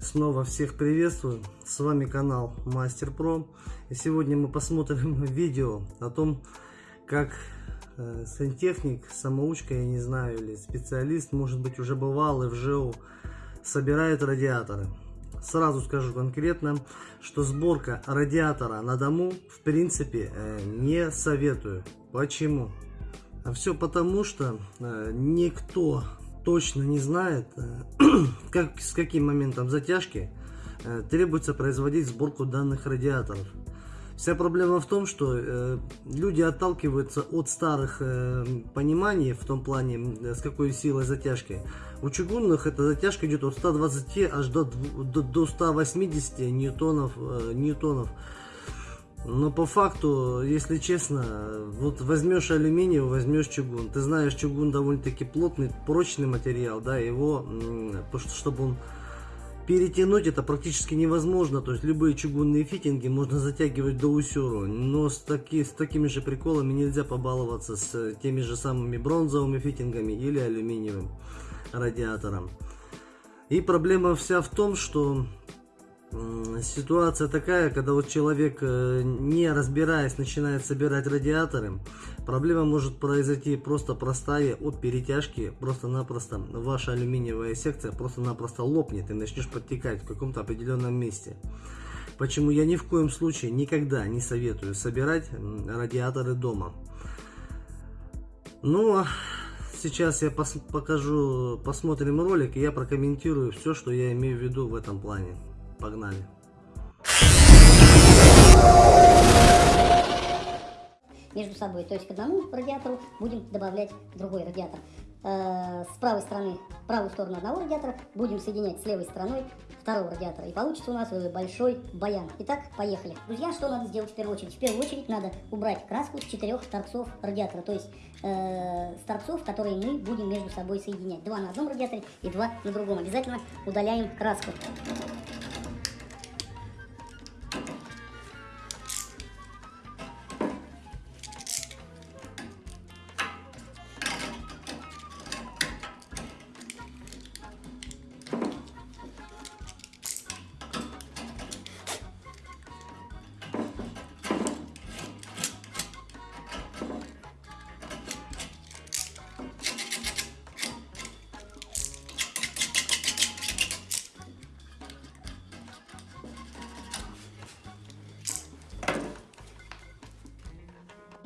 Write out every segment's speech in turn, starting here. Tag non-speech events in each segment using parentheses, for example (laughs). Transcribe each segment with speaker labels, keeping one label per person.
Speaker 1: Снова всех приветствую, с вами канал Мастер Про. И сегодня мы посмотрим (laughs) видео о том, как э, сантехник, самоучка, я не знаю, или специалист, может быть уже бывалый в ЖЭУ, собирает радиаторы. Сразу скажу конкретно, что сборка радиатора на дому в принципе э, не советую. Почему? А все потому, что э, никто точно не знает, э, (clears throat) как, с каким моментом затяжки э, требуется производить сборку данных радиаторов. Вся проблема в том, что э, люди отталкиваются от старых э, пониманий в том плане, э, с какой силой затяжки. У чугунных эта затяжка идет от 120 аж до, до, до 180 ньютонов, э, ньютонов. Но по факту, если честно, вот возьмешь алюминий, возьмешь чугун. Ты знаешь, чугун довольно-таки плотный, прочный материал, да, его, чтобы он перетянуть это практически невозможно. То есть любые чугунные фитинги можно затягивать до усеру. Но с, таки, с такими же приколами нельзя побаловаться с теми же самыми бронзовыми фитингами или алюминиевым радиатором. И проблема вся в том, что ситуация такая, когда вот человек, э, не разбираясь, начинает собирать радиаторы, проблема может произойти просто простая от перетяжки, просто-напросто ваша алюминиевая секция просто-напросто лопнет и начнешь подтекать в каком-то определенном месте. Почему я ни в коем случае никогда не советую собирать радиаторы дома. Ну, а сейчас я покажу, посмотрим ролик и я прокомментирую все, что я имею в виду в этом плане. Погнали.
Speaker 2: Между собой, то есть к одному радиатору будем добавлять другой радиатор. Э, с правой стороны, правую сторону одного радиатора будем соединять с левой стороной второго радиатора. И получится у нас большой баян. Итак, поехали. Друзья, что надо сделать в первую очередь? В первую очередь надо убрать краску с четырех торцов радиатора. То есть э, с торцов, которые мы будем между собой соединять. Два на одном радиаторе и два на другом. Обязательно удаляем краску.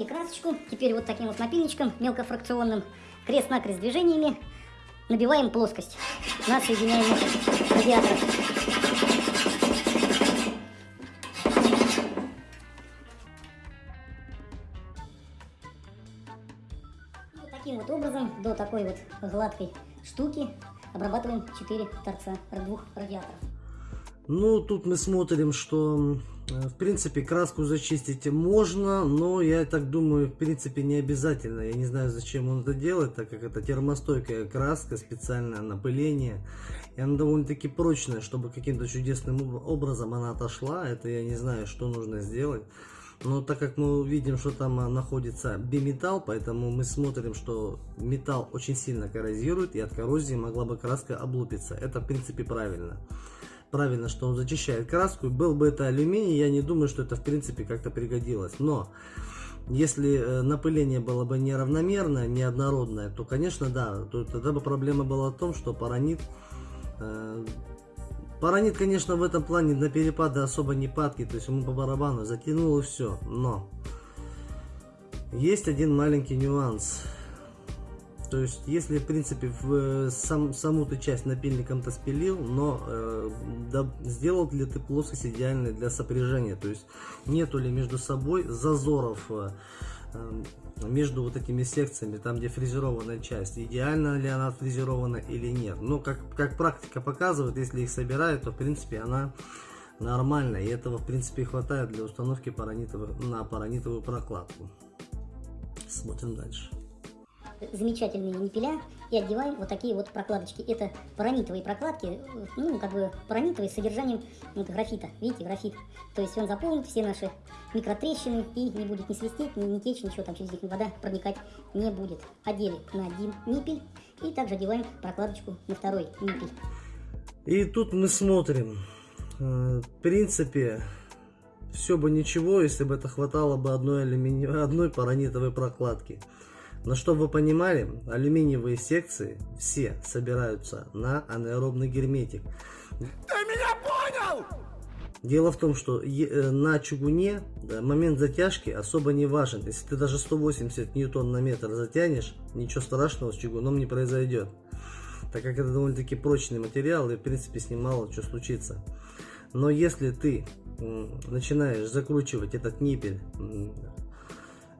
Speaker 2: И красочку. Теперь вот таким вот напильничком мелкофракционным, крест-накрест движениями набиваем плоскость на соединяемых радиаторах. Вот таким вот образом до такой вот гладкой штуки обрабатываем 4 торца двух радиаторов.
Speaker 1: Ну, тут мы смотрим, что Э, в принципе, краску зачистить можно, но я так думаю, в принципе, не обязательно. Я не знаю, зачем он это делает, так как это термостойкая краска, специальное напыление. И она довольно-таки прочная, чтобы каким-то чудесным образом она отошла. Это я не знаю, что нужно сделать. Но так как мы видим, что там а, находится биметалл, поэтому мы смотрим, что металл очень сильно коррозирует, и от коррозии могла бы краска облупиться. Это, в принципе, правильно правильно, что он зачищает краску. Был бы это алюминий, я не думаю, что это в принципе как-то пригодилось. Но если э, напыление было бы неравномерное, неоднородное, то, конечно, да, то тогда бы проблема была в том, что паранит... Э, паранит, конечно, в этом плане на перепады особо не падки, то есть ему по барабану затянул и все. Но есть один маленький нюанс. То есть, если, в принципе, в э, сам, саму ты часть напильником-то спилил, но э, да, сделал ли ты плоскость идеальной для сопряжения, то есть, нету ли между собой зазоров э, э, между вот этими секциями, там, где фрезерованная часть, идеально ли она фрезерована или нет. Но, как, как практика показывает, если их собирают, то, в принципе, она нормальная, и этого, в принципе, хватает для установки паранитовых, на паранитовую прокладку. Смотрим дальше
Speaker 2: замечательные ниппеля и одеваем вот такие вот прокладочки. Это паранитовые прокладки, ну, как бы паранитовые с содержанием вот, графита. Видите, графит. То есть он заполнит все наши микротрещины и не будет ни свистеть, ни, ни течь, ничего там через них вода проникать не будет. Одели на один ниппель и также одеваем прокладочку на второй ниппель.
Speaker 1: И тут мы смотрим. Э, в принципе, все бы ничего, если бы это хватало бы одной, алюмини... одной паранитовой прокладки. Но чтобы вы понимали, алюминиевые секции все собираются на анаэробный герметик. Ты меня понял? Дело в том, что э, на чугуне момент затяжки особо не важен. Если ты даже 180 ньютон на метр затянешь, ничего страшного с чугуном не произойдет. Так как это довольно-таки прочный материал и в принципе с ним мало что случится. Но если ты начинаешь закручивать этот ниппель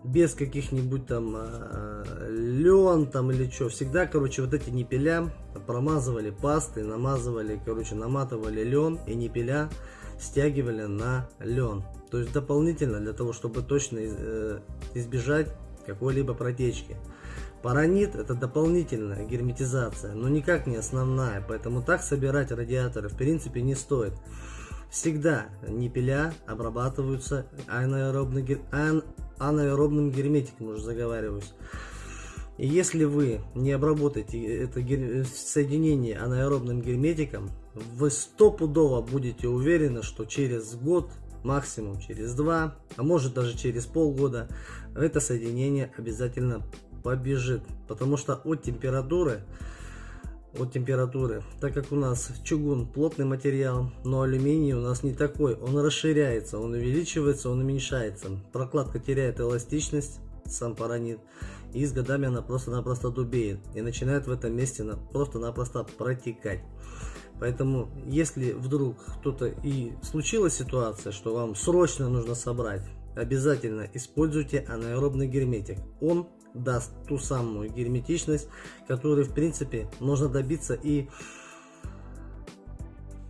Speaker 1: без каких-нибудь там э, лен там или что. Всегда, короче, вот эти ниппеля промазывали пастой, намазывали, короче, наматывали лен и ниппеля стягивали на лен. То есть дополнительно для того, чтобы точно э, избежать какой-либо протечки. Паранит это дополнительная герметизация, но никак не основная, поэтому так собирать радиаторы в принципе не стоит. Всегда ниппеля обрабатываются анаэробным, ан, анаэробным герметиком, уже заговариваюсь. И если вы не обработаете это соединение анаэробным герметиком, вы стопудово будете уверены, что через год, максимум через два, а может даже через полгода, это соединение обязательно побежит. Потому что от температуры от температуры. Так как у нас чугун плотный материал, но алюминий у нас не такой. Он расширяется, он увеличивается, он уменьшается. Прокладка теряет эластичность, сам паранит. И с годами она просто-напросто дубеет. И начинает в этом месте просто-напросто протекать. Поэтому, если вдруг кто-то и случилась ситуация, что вам срочно нужно собрать, обязательно используйте анаэробный герметик. Он даст ту самую герметичность, которую в принципе можно добиться и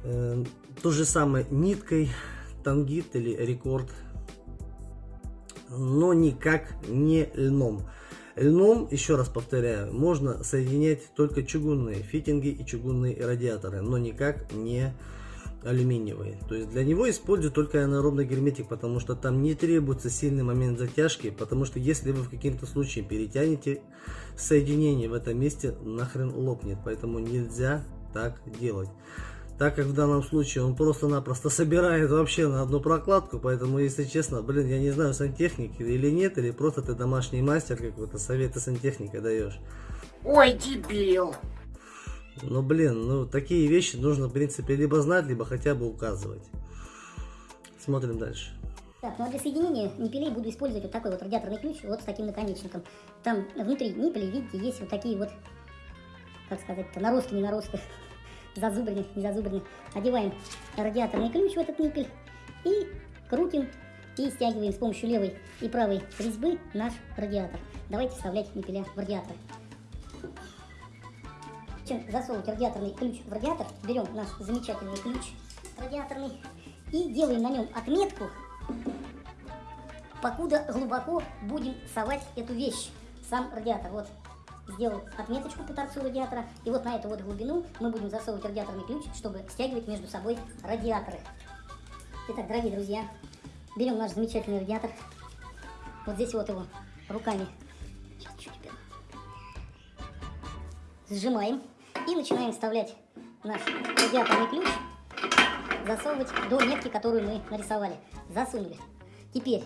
Speaker 1: э, то же самое ниткой, тангит или рекорд, но никак не льном. Льном, еще раз повторяю, можно соединять только чугунные фитинги и чугунные радиаторы, но никак не алюминиевые. То есть для него использую только анаэробный герметик, потому что там не требуется сильный момент затяжки, потому что если вы в каким-то случае перетянете соединение в этом месте, нахрен лопнет. Поэтому нельзя так делать. Так как в данном случае он просто-напросто собирает вообще на одну прокладку, поэтому, если честно, блин, я не знаю, сантехники или нет, или просто ты домашний мастер какой-то, советы сантехника даешь.
Speaker 3: Ой, дебил!
Speaker 1: Но, блин, ну такие вещи нужно, в принципе, либо знать, либо хотя бы указывать. Смотрим дальше.
Speaker 2: Так, ну а для соединения ниппелей буду использовать вот такой вот радиаторный ключ, вот с таким наконечником. Там внутри ниппелей, видите, есть вот такие вот, как сказать-то, наросты, не наросты, (laughs) зазубрины, не зазубрины. Одеваем радиаторный ключ в этот ниппель и крутим и стягиваем с помощью левой и правой резьбы наш радиатор. Давайте вставлять ниппеля в радиатор чем засовывать радиаторный ключ в радиатор, берем наш замечательный ключ радиаторный и делаем на нем отметку, покуда глубоко будем совать эту вещь, сам радиатор. Вот, сделал отметочку по торцу радиатора, и вот на эту вот глубину мы будем засовывать радиаторный ключ, чтобы стягивать между собой радиаторы. Итак, дорогие друзья, берем наш замечательный радиатор, вот здесь вот его руками сжимаем и начинаем вставлять наш радиаторный ключ, засовывать до метки, которую мы нарисовали. Засунули. Теперь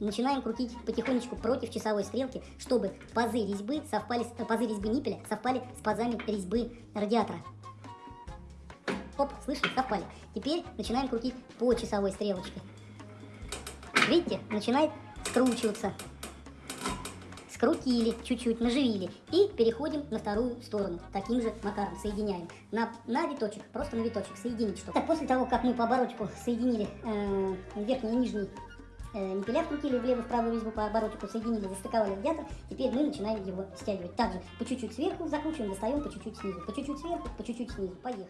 Speaker 2: начинаем крутить потихонечку против часовой стрелки, чтобы пазы резьбы, совпали, э, пазы резьбы ниппеля совпали с пазами резьбы радиатора. Оп, слышите, совпали. Теперь начинаем крутить по часовой стрелочке. Видите, начинает скручиваться скрутили чуть-чуть, наживили и переходим на вторую сторону. Таким же макаром соединяем на, на виточек, просто на виточек соединить что. Так, после того, как мы по оборотику соединили э, верхний и нижний э, ниппеля, вкрутили влево, в правую резьбу по оборотику, соединили, застыковали радиатор, теперь мы начинаем его стягивать. Также по чуть-чуть сверху закручиваем, достаем по чуть-чуть снизу, по чуть-чуть сверху, по чуть-чуть снизу. Поехали.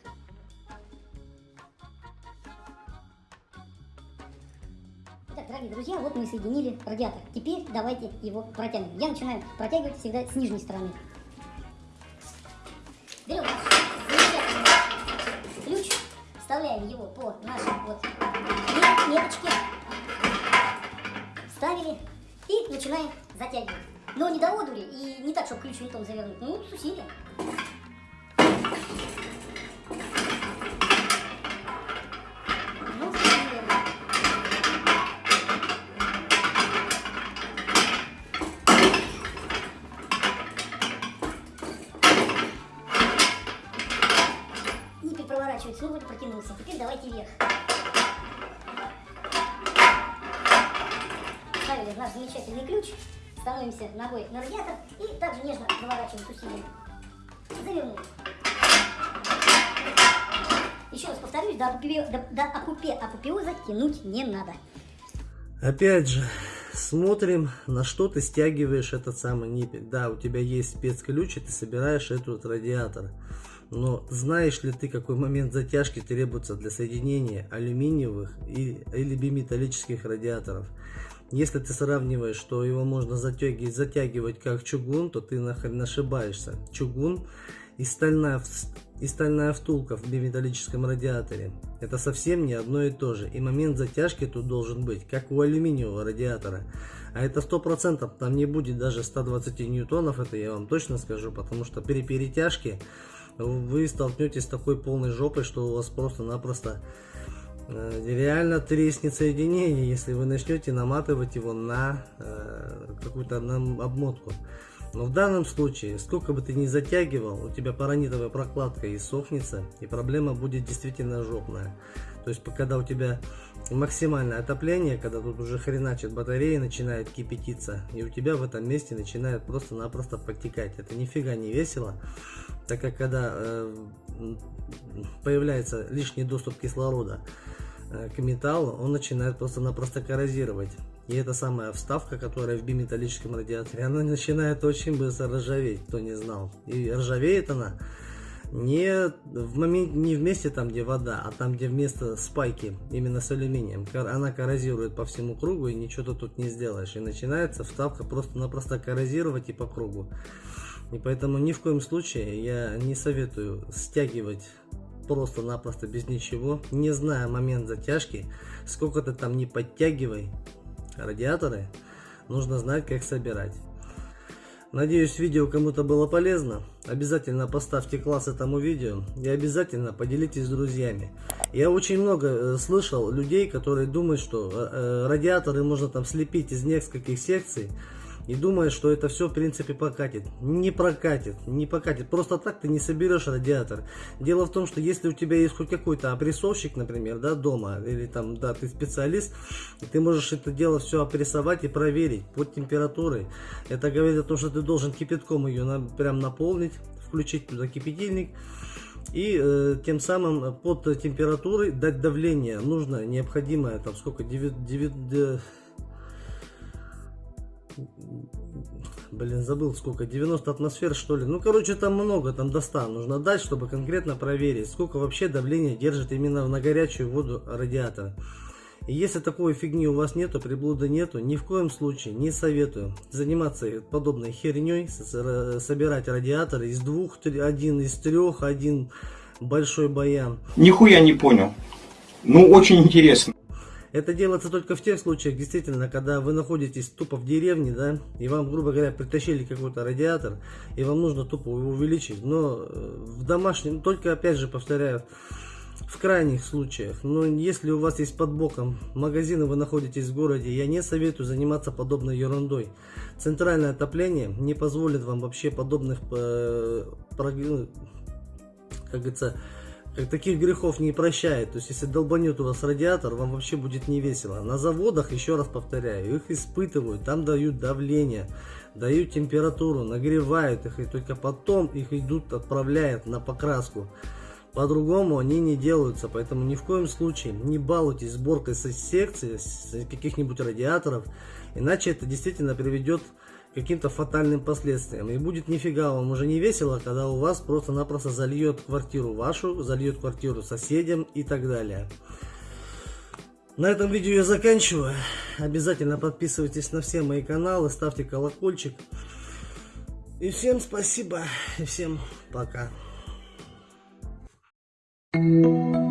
Speaker 2: Дорогие друзья, вот мы соединили радиатор. Теперь давайте его протянем. Я начинаю протягивать всегда с нижней стороны. Берем ключ, вставляем его по нашей вот меточке, вставили и начинаем затягивать. Но не до одури и не так, чтобы ключ винтом завернуть, ну с усилием. Ну вот протянулся. Теперь давайте вверх. Ставили замечательный ключ. Становимся ногой на радиатор и также нежно заворачиваем усилием. Завернули. Еще раз повторюсь, до, апопе... до, до апопе... апопеоза тянуть не надо.
Speaker 1: Опять же, смотрим, на что ты стягиваешь этот самый ниппель. Да, у тебя есть спецключ, и ты собираешь этот радиатор. Но знаешь ли ты, какой момент затяжки требуется для соединения алюминиевых и, или биметаллических радиаторов? Если ты сравниваешь, что его можно затягивать, затягивать как чугун, то ты нахрен ошибаешься. Чугун и стальная, и стальная втулка в биметаллическом радиаторе. Это совсем не одно и то же. И момент затяжки тут должен быть, как у алюминиевого радиатора. А это 100%, там не будет даже 120 ньютонов, это я вам точно скажу, потому что при перетяжке вы столкнетесь с такой полной жопой, что у вас просто-напросто реально треснет соединение, если вы начнете наматывать его на э, какую-то обмотку. Но в данном случае, сколько бы ты ни затягивал, у тебя паранитовая прокладка и сохнется, и проблема будет действительно жопная. То есть, когда у тебя максимальное отопление, когда тут уже хреначит батарея, начинает кипятиться, и у тебя в этом месте начинает просто-напросто подтекать. Это нифига не весело, так как когда э, появляется лишний доступ кислорода э, к металлу, он начинает просто-напросто коррозировать. И эта самая вставка, которая в биметаллическом радиаторе, она начинает очень быстро ржаветь, кто не знал. И ржавеет она не в момент, не в месте там, где вода, а там, где вместо спайки, именно с алюминием. Она коррозирует по всему кругу и ничего ты тут не сделаешь. И начинается вставка просто-напросто коррозировать и по кругу. И поэтому ни в коем случае я не советую стягивать просто-напросто без ничего, не зная момент затяжки, сколько ты там не подтягивай, радиаторы, нужно знать, как собирать. Надеюсь, видео кому-то было полезно. Обязательно поставьте класс этому видео и обязательно поделитесь с друзьями. Я очень много э, слышал людей, которые думают, что э, э, радиаторы можно там слепить из нескольких секций и думает, что это все в принципе покатит. Не прокатит, не покатит. Просто так ты не соберешь радиатор. Дело в том, что если у тебя есть хоть какой-то опрессовщик, например, да, дома, или там, да, ты специалист, ты можешь это дело все опрессовать и проверить под температурой. Это говорит о том, что ты должен кипятком ее на, прям наполнить, включить туда кипятильник. И э, тем самым под температурой дать давление нужно необходимое там сколько 9, 9, Блин, забыл сколько, 90 атмосфер что ли. Ну, короче, там много, там до 100 нужно дать, чтобы конкретно проверить, сколько вообще давление держит именно на горячую воду радиатора. И если такой фигни у вас нету, приблуды нету, ни в коем случае не советую заниматься подобной херней, собирать радиаторы из двух, один из трех, один большой баян.
Speaker 4: Нихуя не понял. Ну, очень интересно.
Speaker 1: Это делается только в тех случаях, действительно, когда вы находитесь тупо в деревне, да, и вам, грубо говоря, притащили какой-то радиатор, и вам нужно тупо его увеличить. Но э, в домашнем, только опять же повторяю, в крайних случаях. Но если у вас есть под боком магазин, и вы находитесь в городе, я не советую заниматься подобной ерундой. Центральное отопление не позволит вам вообще подобных, э, как говорится, как таких грехов не прощает. То есть, если долбанет у вас радиатор, вам вообще будет не весело. На заводах, еще раз повторяю, их испытывают, там дают давление, дают температуру, нагревают их, и только потом их идут, отправляют на покраску. По-другому они не делаются, поэтому ни в коем случае не балуйтесь сборкой со секции, с каких-нибудь радиаторов, иначе это действительно приведет к каким-то фатальным последствиям. И будет нифига вам уже не весело, когда у вас просто-напросто зальет квартиру вашу, зальет квартиру соседям и так далее. На этом видео я заканчиваю. Обязательно подписывайтесь на все мои каналы, ставьте колокольчик. И всем спасибо, и всем пока. Thank you.